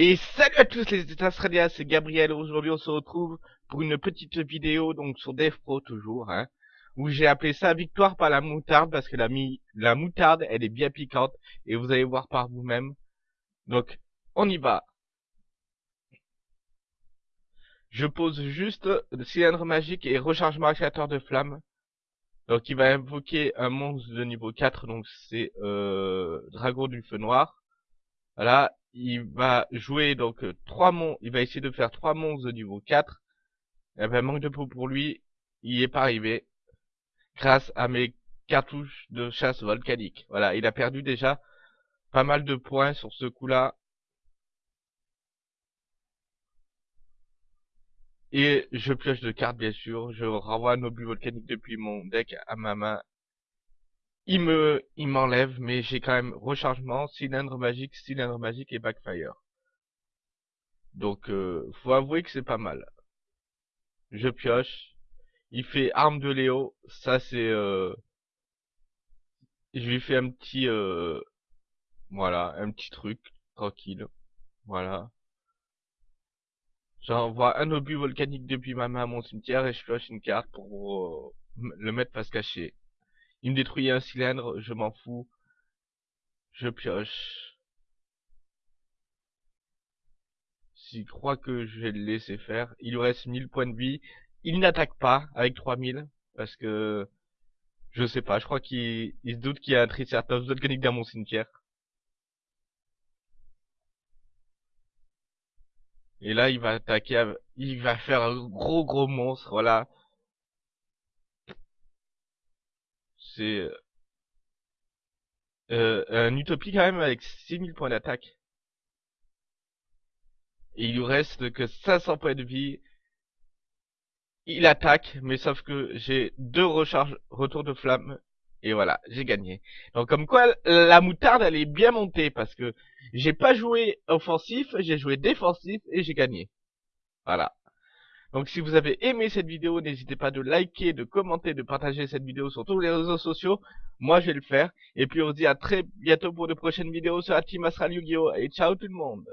Et salut à tous les Australiens, c'est Gabriel. Aujourd'hui, on se retrouve pour une petite vidéo donc sur DevPro toujours, hein, où j'ai appelé ça victoire par la moutarde parce que la, moutarde, elle est bien piquante et vous allez voir par vous-même. Donc, on y va. Je pose juste le cylindre magique et rechargement créateur de flammes. Donc, il va invoquer un monstre de niveau 4, donc c'est euh, Dragon du Feu Noir. Voilà, il va jouer donc euh, trois monstres, il va essayer de faire trois monstres de niveau 4. Et ben manque de peau pour lui, il est pas arrivé. Grâce à mes cartouches de chasse volcanique. Voilà, il a perdu déjà pas mal de points sur ce coup-là. Et je pioche de cartes bien sûr, je renvoie un obus volcanique depuis mon deck à ma main il me, il m'enlève, mais j'ai quand même rechargement, cylindre magique, cylindre magique et backfire. Donc, euh, faut avouer que c'est pas mal. Je pioche. Il fait arme de Léo. Ça, c'est... Euh... Je lui fais un petit... Euh... Voilà, un petit truc. Tranquille. Voilà. J'envoie un obus volcanique depuis ma main à mon cimetière et je pioche une carte pour euh, le mettre pas se cacher. Il me détruit un cylindre, je m'en fous. Je pioche. S'il croit que je vais le laisser faire, il lui reste 1000 points de vie. Il n'attaque pas avec 3000, parce que... Je sais pas, je crois qu'il se doute qu'il y a un Triceratops volcanique dans mon cimetière. Et là, il va attaquer, il va faire un gros gros monstre, voilà. C'est euh, un utopie quand même avec 6000 points d'attaque. Et il lui reste que 500 points de vie. Il attaque, mais sauf que j'ai deux recharges retour de flamme. Et voilà, j'ai gagné. Donc comme quoi, la moutarde, elle est bien montée parce que j'ai pas joué offensif, j'ai joué défensif et j'ai gagné. Voilà. Donc si vous avez aimé cette vidéo, n'hésitez pas de liker, de commenter, de partager cette vidéo sur tous les réseaux sociaux. Moi, je vais le faire. Et puis on se dit à très bientôt pour de prochaines vidéos sur la Team Astral Yu-Gi-Oh! Et ciao tout le monde